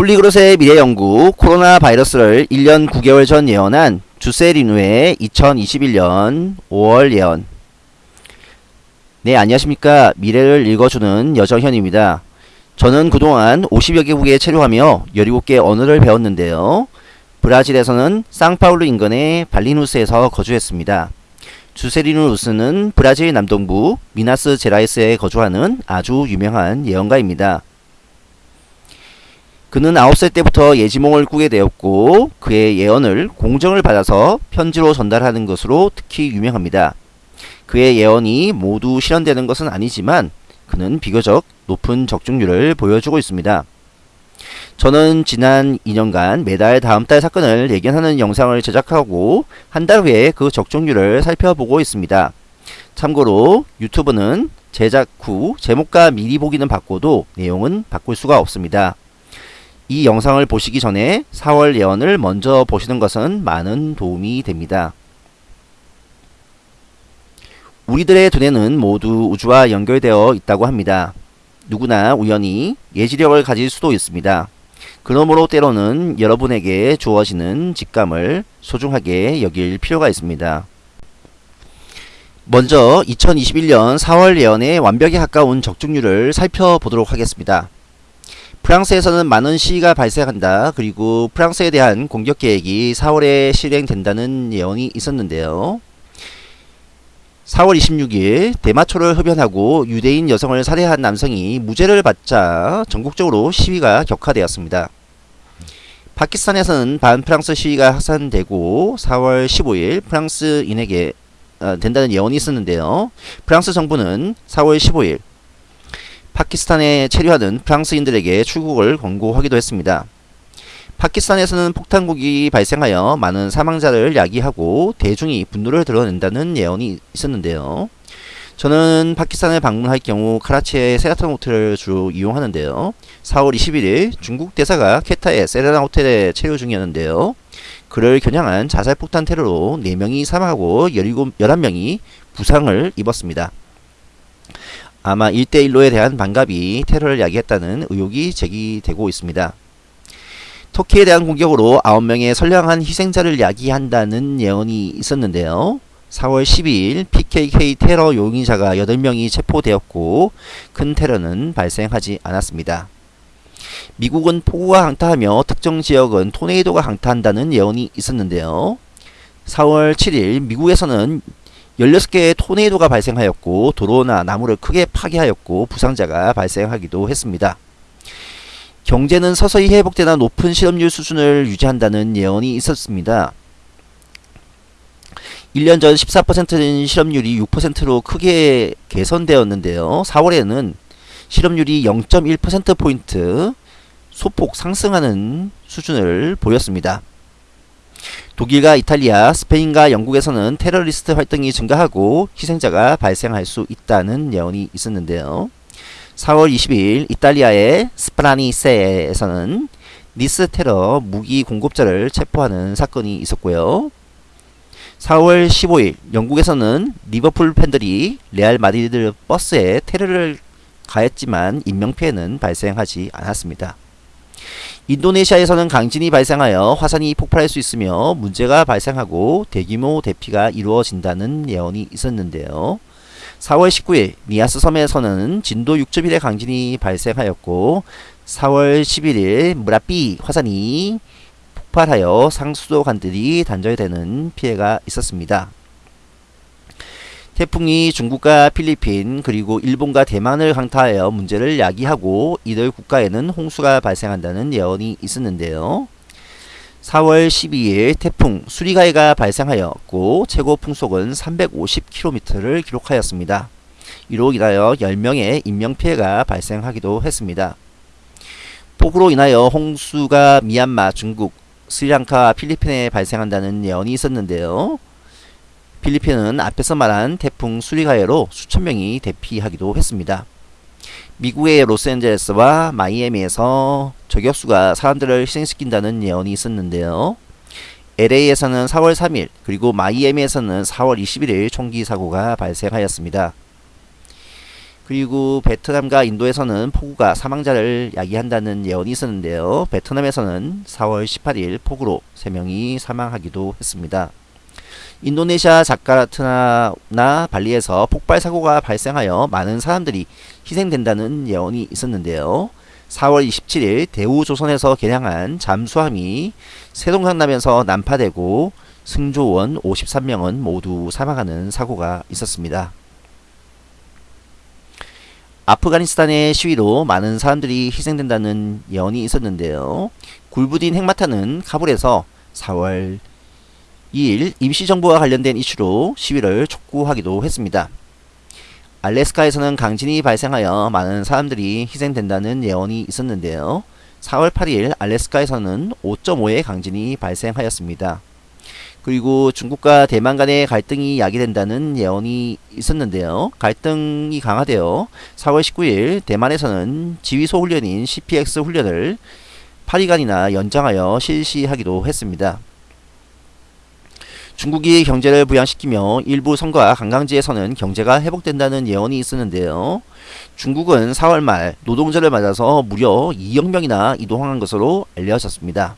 폴리그롯의 미래연구 코로나 바이러스를 1년 9개월 전 예언한 주세리누의 2021년 5월 예언. 네 안녕하십니까. 미래를 읽어주는 여정현입니다. 저는 그동안 50여 개국에 체류하며 17개 언어를 배웠는데요. 브라질에서는 상파울루 인근의 발리누스에서 거주했습니다. 주세리누스는 브라질 남동부 미나스 제라이스에 거주하는 아주 유명한 예언가입니다 그는 9살 때부터 예지몽을 꾸게 되었고 그의 예언을 공정을 받아서 편지로 전달하는 것으로 특히 유명합니다. 그의 예언이 모두 실현되는 것은 아니지만 그는 비교적 높은 적중률을 보여주고 있습니다. 저는 지난 2년간 매달 다음 달 사건을 예견하는 영상을 제작하고 한 달 후에 그 적중률을 살펴보고 있습니다. 참고로 유튜브는 제작 후 제목과 미리 보기는 바꿔도 내용은 바꿀 수가 없습니다. 이 영상을 보시기 전에 4월 예언을 먼저 보시는 것은 많은 도움이 됩니다. 우리들의 두뇌는 모두 우주와 연결되어 있다고 합니다. 누구나 우연히 예지력을 가질 수도 있습니다. 그러므로 때로는 여러분에게 주어지는 직감을 소중하게 여길 필요가 있습니다. 먼저 2021년 4월 예언의 완벽에 가까운 적중률을 살펴보도록 하겠습니다. 프랑스에서는 많은 시위가 발생한다. 그리고 프랑스에 대한 공격 계획이 4월에 실행된다는 예언이 있었는데요. 4월 26일 대마초를 흡연하고 유대인 여성을 살해한 남성이 무죄를 받자 전국적으로 시위가 격화되었습니다. 파키스탄에서는 반프랑스 시위가 확산되고 4월 15일 프랑스인에게 어, 된다는 예언이 있었는데요. 프랑스 정부는 4월 15일 파키스탄에 체류하는 프랑스인들에게 출국을 권고하기도 했습니다. 파키스탄에서는 폭탄국이 발생하여 많은 사망자를 야기하고 대중이 분노를 드러낸다는 예언이 있었는데요. 저는 파키스탄을 방문할 경우 카라치의 세라톤 호텔을 주로 이용하는데요. 4월 21일 중국 대사가 케타의 세레나 호텔에 체류 중이었는데요. 그를 겨냥한 자살폭탄 테러로 4명이 사망하고 17, 11명이 부상을 입었습니다. 아마 1대1로에 대한 반갑이 테러를 야기했다는 의혹이 제기되고 있습니다. 터키에 대한 공격으로 9명의 선량한 희생자를 야기한다는 예언이 있었는데요. 4월 12일 PKK 테러 용의자가 8명이 체포되었고 큰 테러는 발생하지 않았습니다. 미국은 폭우가 강타하며 특정 지역은 토네이도가 강타한다는 예언이 있었는데요. 4월 7일 미국에서는 16개의 토네이도가 발생하였고 도로나 나무를 크게 파괴하였고 부상자가 발생하기도 했습니다. 경제는 서서히 회복되나 높은 실업률 수준을 유지한다는 예언이 있었습니다. 1년 전 14%는 실업률이 6%로 크게 개선되었는데요. 4월에는 실업률이 0.1%포인트 소폭 상승하는 수준을 보였습니다. 독일과 이탈리아, 스페인과 영국에서는 테러리스트 활동이 증가하고 희생자가 발생할 수 있다는 예언이 있었는데요. 4월 20일 이탈리아의 스프라니세에서는 니스 테러 무기 공급자를 체포하는 사건이 있었고요. 4월 15일 영국에서는 리버풀 팬들이 레알 마드리드 버스에 테러를 가했지만 인명피해는 발생하지 않았습니다. 인도네시아에서는 강진이 발생하여 화산이 폭발할 수 있으며 문제가 발생하고 대규모 대피가 이루어진다는 예언이 있었는데요. 4월 19일 니아스 섬에서는 진도 6.1의 강진이 발생하였고 4월 11일 무라삐 화산이 폭발하여 상수도 관들이 단절되는 피해가 있었습니다. 태풍이 중국과 필리핀 그리고 일본과 대만을 강타하여 문제를 야기하고 이들 국가에는 홍수가 발생한다는 예언이 있었는데요. 4월 12일 태풍 수리가이가 발생하였고 최고 풍속은 350km를 기록하였습니다. 이로 인하여 10명의 인명피해가 발생하기도 했습니다. 폭우로 인하여 홍수가 미얀마, 중국, 스리랑카, 필리핀에 발생한다는 예언이 있었는데요. 필리핀은 앞에서 말한 태풍 수리가해로 수천 명이 대피하기도 했습니다. 미국의 로스앤젤레스와 마이애미에서 저격수가 사람들을 희생시킨다는 예언이 있었는데요. LA에서는 4월 3일 그리고 마이애미에서는 4월 21일 총기 사고가 발생하였습니다. 그리고 베트남과 인도에서는 폭우가 사망자를 야기한다는 예언이 있었는데요. 베트남에서는 4월 18일 폭우로 3명이 사망하기도 했습니다. 인도네시아 자카르타나 발리에서 폭발 사고가 발생하여 많은 사람들이 희생된다는 예언이 있었는데요. 4월 27일 대우조선에서 개량한 잠수함이 세동강남에서 난파되고 승조원 53명은 모두 사망하는 사고가 있었습니다. 아프가니스탄의 시위로 많은 사람들이 희생된다는 예언이 있었는데요. 굴부딘 핵마타는 카불에서 4월 2일 임시정부와 관련된 이슈로 시위를 촉구하기도 했습니다. 알래스카에서는 강진이 발생하여 많은 사람들이 희생된다는 예언이 있었는데요. 4월 8일 알래스카에서는 5.5의 강진이 발생하였습니다. 그리고 중국과 대만 간의 갈등이 야기된다는 예언이 있었는데요. 갈등이 강화되어 4월 19일 대만에서는 지휘소 훈련인 CPX 훈련을 8일간이나 연장하여 실시하기도 했습니다. 중국이 경제를 부양시키며 일부 성과 관광지에서는 경제가 회복된다는 예언이 있었는데요. 중국은 4월 말 노동절을 맞아서 무려 2억 명이나 이동한 것으로 알려졌습니다.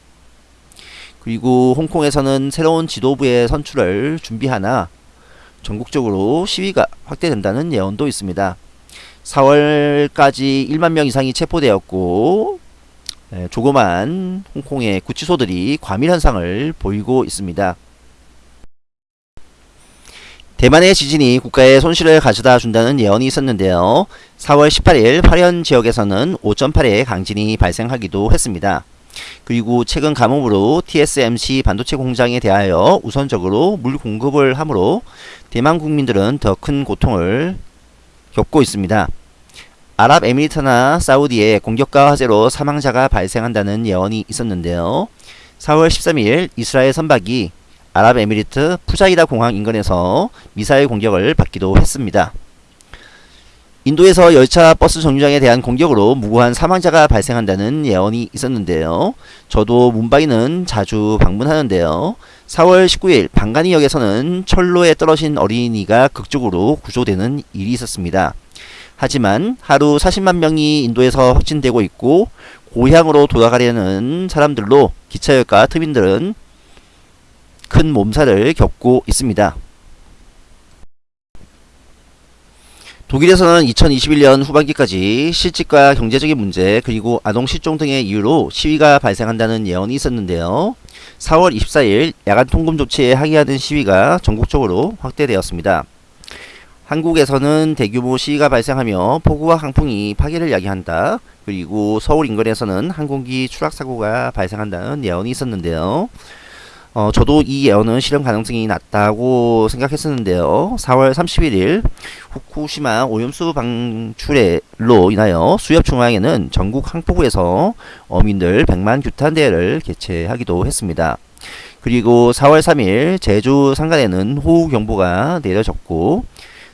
그리고 홍콩에서는 새로운 지도부의 선출을 준비하나 전국적으로 시위가 확대된다는 예언도 있습니다. 4월까지 1만 명 이상이 체포되었고 조그만 홍콩의 구치소들이 과밀 현상을 보이고 있습니다. 대만의 지진이 국가에 손실을 가져다 준다는 예언이 있었는데요. 4월 18일 화련 지역에서는 5.8의 강진이 발생하기도 했습니다. 그리고 최근 가뭄으로 TSMC 반도체 공장에 대하여 우선적으로 물 공급을 하므로 대만 국민들은 더 큰 고통을 겪고 있습니다. 아랍에미리트나 사우디의 공격과 화재로 사망자가 발생한다는 예언이 있었는데요. 4월 13일 이스라엘 선박이 아랍에미리트 푸자이다 공항 인근에서 미사일 공격을 받기도 했습니다. 인도에서 열차 버스 정류장에 대한 공격으로 무고한 사망자가 발생한다는 예언이 있었는데요. 저도 문바이는 자주 방문하는데요. 4월 19일 방가니역에서는 철로에 떨어진 어린이가 극적으로 구조되는 일이 있었습니다. 하지만 하루 40만 명이 인도에서 확진되고 있고 고향으로 돌아가려는 사람들로 기차역과 트민들은 큰 몸살을 겪고 있습니다. 독일에서는 2021년 후반기까지 실직과 경제적인 문제 그리고 아동 실종 등의 이유로 시위가 발생한다는 예언이 있었는데요. 4월 24일 야간 통금 조치에 항의하는 시위가 전국적으로 확대되었습니다. 한국에서는 대규모 시위가 발생하며 폭우와 강풍이 파괴를 야기한다. 그리고 서울 인근에서는 항공기 추락사고가 발생한다는 예언이 있었는데요. 어, 저도 이 예언은 실현 가능성이 낮다고 생각했었는데요. 4월 31일 후쿠시마 오염수 방출로 인하여 수협 중앙에는 전국 항포구에서 어민들 100만 규탄 대회를 개최하기도 했습니다. 그리고 4월 3일 제주 상간에는 호우경보가 내려졌고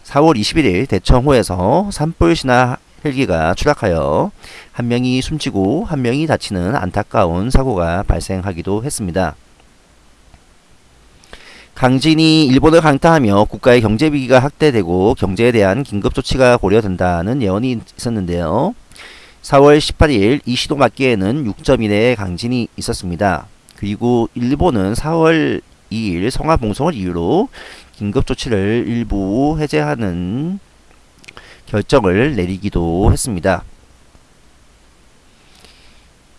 4월 21일 대청호에서 산불 신화 헬기가 추락하여 한 명이 숨지고 한 명이 다치는 안타까운 사고가 발생하기도 했습니다. 강진이 일본을 강타하며 국가의 경제 위기가 확대되고 경제에 대한 긴급 조치가 고려된다는 예언이 있었는데요. 4월 18일 이시도 맞기에는 6점 이내의 강진이 있었습니다. 그리고 일본은 4월 2일 성화 봉송을 이유로 긴급 조치를 일부 해제하는 결정을 내리기도 했습니다.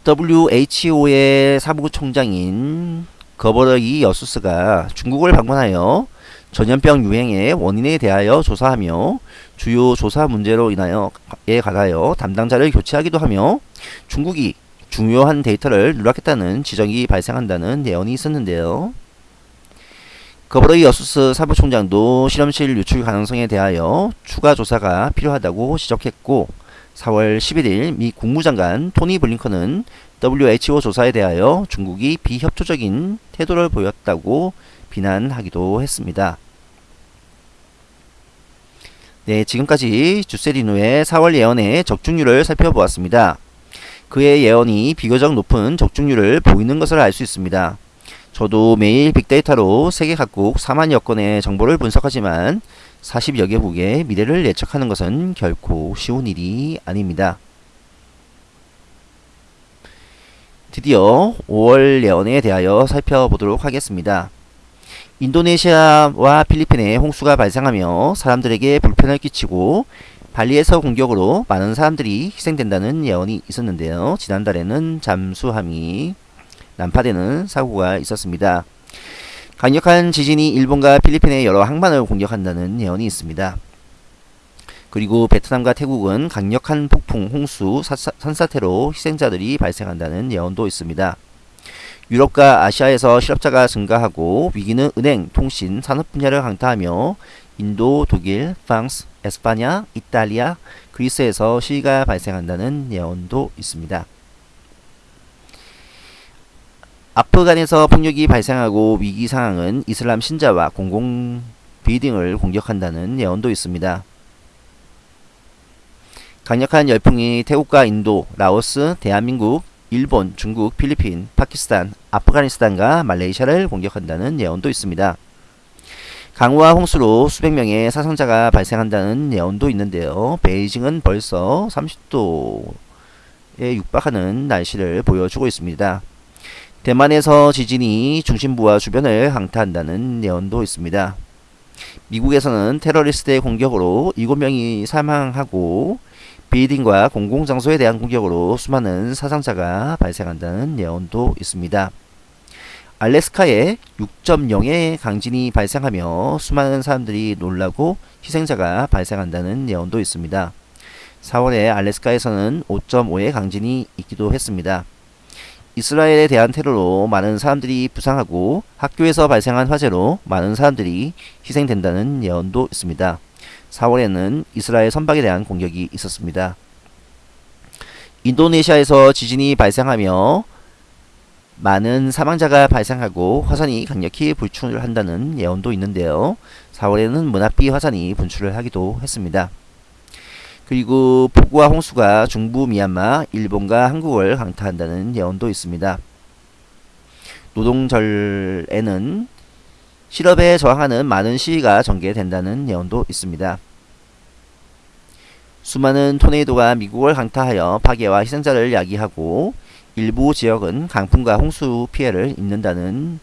WHO의 사무총장인 거버러기 여수스가 중국을 방문하여 전염병 유행의 원인에 대하여 조사하며 주요 조사 문제로 인하여에 관하여 담당자를 교체하기도 하며 중국이 중요한 데이터를 누락했다는 지적이 발생한다는 예언이 있었는데요. 거버러기 여수스 사무총장도 실험실 유출 가능성에 대하여 추가 조사가 필요하다고 지적했고 4월 11일 미 국무장관 토니 블링컨은 WHO 조사에 대하여 중국이 비협조적인 태도를 보였다고 비난하기도 했습니다. 네, 지금까지 주세리누의 4월 예언의 적중률을 살펴보았습니다. 그의 예언이 비교적 높은 적중률을 보이는 것을 알 수 있습니다. 저도 매일 빅데이터로 세계 각국 4만여 건의 정보를 분석하지만 40여 개국의 미래를 예측하는 것은 결코 쉬운 일이 아닙니다. 드디어 5월 예언에 대하여 살펴보도록 하겠습니다. 인도네시아와 필리핀에 홍수가 발생하며 사람들에게 불편을 끼치고 발리에서 공격으로 많은 사람들이 희생된다는 예언이 있었는데요. 지난달에는 잠수함이 난파되는 사고가 있었습니다. 강력한 지진이 일본과 필리핀의 여러 항만을 공격한다는 예언이 있습니다. 그리고 베트남과 태국은 강력한 폭풍, 홍수, 산사태로 희생자들이 발생한다는 예언도 있습니다. 유럽과 아시아에서 실업자가 증가하고 위기는 은행, 통신, 산업 분야를 강타하며 인도, 독일, 프랑스, 에스파냐, 이탈리아, 그리스에서 시위가 발생한다는 예언도 있습니다. 아프간에서 폭력이 발생하고 위기 상황은 이슬람 신자와 공공 빌딩을 공격한다는 예언도 있습니다. 강력한 열풍이 태국과 인도, 라오스, 대한민국, 일본, 중국, 필리핀, 파키스탄, 아프가니스탄과 말레이시아를 공격한다는 예언도 있습니다. 강우와 홍수로 수백 명의 사상자가 발생한다는 예언도 있는데요. 베이징은 벌써 30도에 육박하는 날씨를 보여주고 있습니다. 대만에서 지진이 중심부와 주변을 강타한다는 예언도 있습니다. 미국에서는 테러리스트의 공격으로 7명이 사망하고 빌딩과 공공장소에 대한 공격으로 수많은 사상자가 발생한다는 예언도 있습니다. 알래스카에 6.0의 강진이 발생하며 수많은 사람들이 놀라고 희생자가 발생한다는 예언도 있습니다. 4월에 알래스카에서는 5.5의 강진이 있기도 했습니다. 이스라엘에 대한 테러로 많은 사람들이 부상하고 학교에서 발생한 화재로 많은 사람들이 희생된다는 예언도 있습니다. 4월에는 이스라엘 선박에 대한 공격이 있었습니다. 인도네시아에서 지진이 발생하며 많은 사망자가 발생하고 화산이 강력히 분출을 한다는 예언도 있는데요. 4월에는 문합비 화산이 분출을 하기도 했습니다. 그리고 폭우와 홍수가 중부 미얀마, 일본과 한국을 강타한다는 예언도 있습니다. 노동절에는 실업에 저항하는 많은 시위가 전개된다는 예언도 있습니다. 수많은 토네이도가 미국을 강타하여 파괴와 희생자를 야기하고 일부 지역은 강풍과 홍수 피해를 입는다는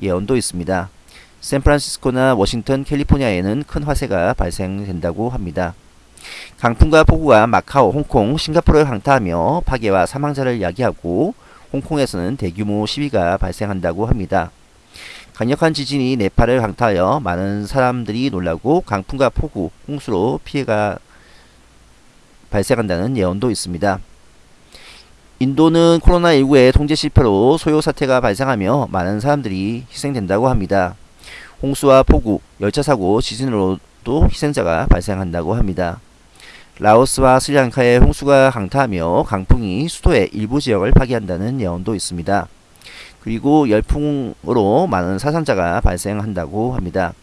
예언도 있습니다. 샌프란시스코나 워싱턴, 캘리포니아에는 큰 화재가 발생된다고 합니다. 강풍과 폭우가 마카오, 홍콩, 싱가포르를 강타하며 파괴와 사망자를 야기하고 홍콩에서는 대규모 시위가 발생한다고 합니다. 강력한 지진이 네팔을 강타하여 많은 사람들이 놀라고 강풍과 폭우, 홍수로 피해가 발생한다는 예언도 있습니다. 인도는 코로나19의 통제 실패로 소요 사태가 발생하며 많은 사람들이 희생된다고 합니다. 홍수와 폭우, 열차 사고, 지진으로도 희생자가 발생한다고 합니다. 라오스와 스리랑카의 홍수가 강타하며 강풍이 수도의 일부 지역을 파괴한다는 예언도 있습니다. 그리고 열풍으로 많은 사상자가 발생한다고 합니다.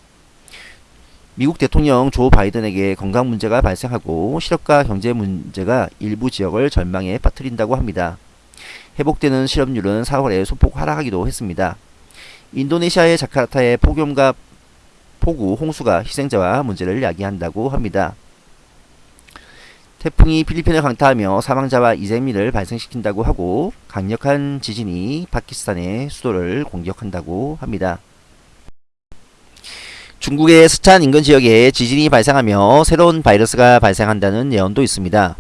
미국 대통령 조 바이든에게 건강 문제가 발생하고 실업과 경제 문제가 일부 지역을 절망에 빠뜨린다고 합니다. 회복되는 실업률은 4월에 소폭 하락하기도 했습니다. 인도네시아의 자카르타의 폭염과 폭우, 홍수가 희생자와 문제를 야기한다고 합니다. 태풍이 필리핀을 강타하며 사망자와 이재민을 발생시킨다고 하고 강력한 지진이 파키스탄의 수도를 공격한다고 합니다. 중국의 스촨 인근 지역에 지진이 발생하며 새로운 바이러스가 발생한다는 예언도 있습니다.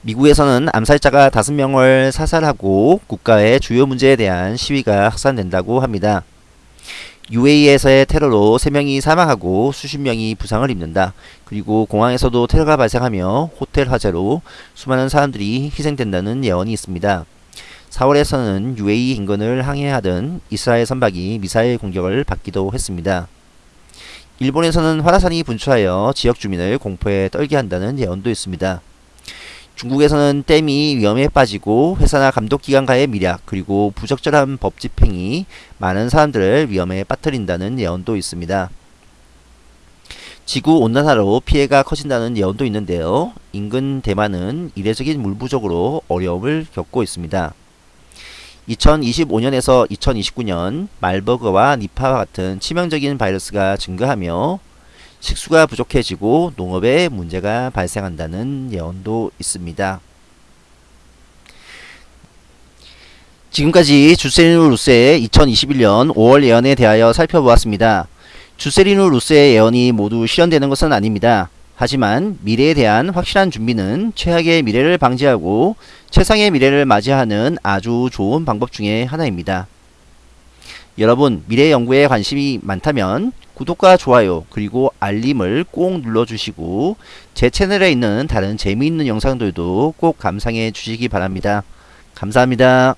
미국에서는 암살자가 5명을 사살하고 국가의 주요 문제에 대한 시위가 확산된다고 합니다. UAE에서의 테러로 3명이 사망하고 수십 명이 부상을 입는다. 그리고 공항에서도 테러가 발생하며 호텔 화재로 수많은 사람들이 희생된다는 예언이 있습니다. 4월에서는 UAE 인근을 항해하던 이스라엘 선박이 미사일 공격을 받기도 했습니다. 일본에서는 화산이 분출하여 지역 주민을 공포에 떨게 한다는 예언도 있습니다. 중국에서는 댐이 위험에 빠지고 회사나 감독기관과의 미략 그리고 부적절한 법 집행이 많은 사람들을 위험에 빠뜨린다는 예언도 있습니다. 지구 온난화로 피해가 커진다는 예언도 있는데요. 인근 대만은 이례적인 물 부족으로 어려움을 겪고 있습니다. 2025년에서 2029년 말버그와 니파와 같은 치명적인 바이러스가 증가하며 식수가 부족해지고 농업에 문제가 발생한다는 예언도 있습니다. 지금까지 주세리누 루스의 2021년 5월 예언에 대하여 살펴보았습니다. 주세리누 루스의 예언이 모두 실현되는 것은 아닙니다. 하지만 미래에 대한 확실한 준비는 최악의 미래를 방지하고 최상의 미래를 맞이하는 아주 좋은 방법 중에 하나입니다. 여러분 미래 연구에 관심이 많다면 구독과 좋아요 그리고 알림을 꼭 눌러주시고 제 채널에 있는 다른 재미있는 영상들도 꼭 감상해 주시기 바랍니다. 감사합니다.